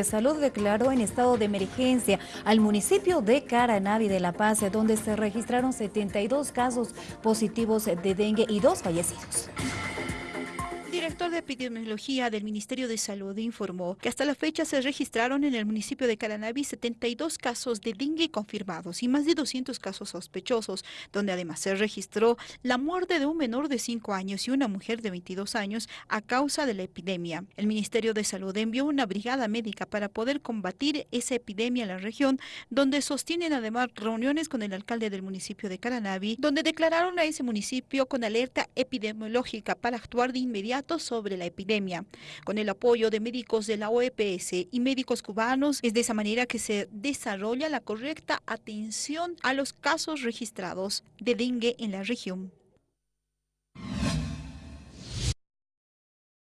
de Salud declaró en estado de emergencia al municipio de Caranavi de La Paz, donde se registraron 72 casos positivos de dengue y dos fallecidos. Director de epidemiología del Ministerio de Salud informó que hasta la fecha se registraron en el municipio de Caranavi 72 casos de dengue confirmados y más de 200 casos sospechosos, donde además se registró la muerte de un menor de 5 años y una mujer de 22 años a causa de la epidemia. El Ministerio de Salud envió una brigada médica para poder combatir esa epidemia en la región, donde sostienen además reuniones con el alcalde del municipio de Caranavi, donde declararon a ese municipio con alerta epidemiológica para actuar de inmediato sobre la epidemia, con el apoyo de médicos de la OEPS y médicos cubanos. Es de esa manera que se desarrolla la correcta atención a los casos registrados de dengue en la región.